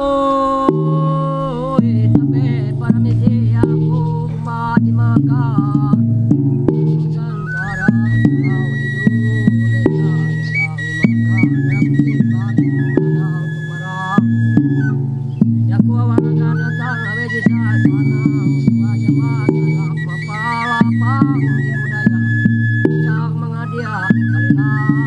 Oh. you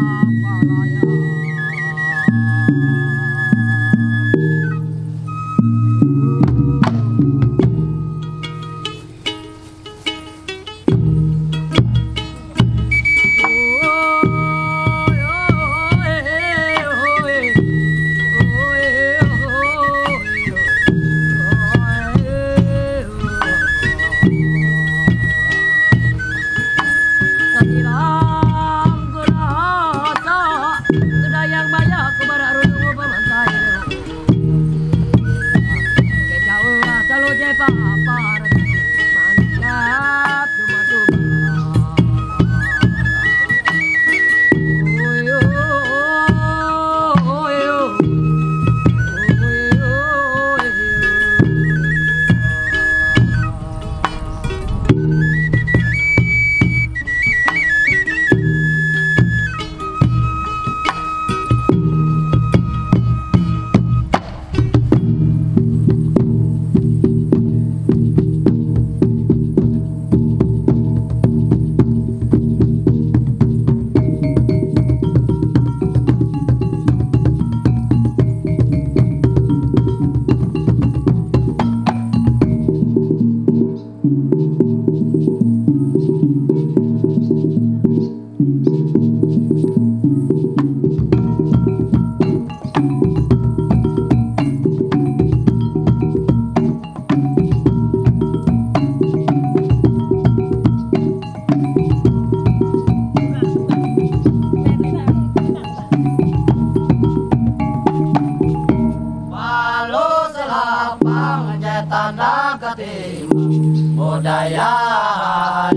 daya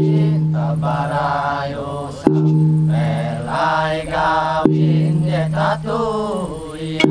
tabarayo sam melai gawin detatu ya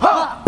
Ha!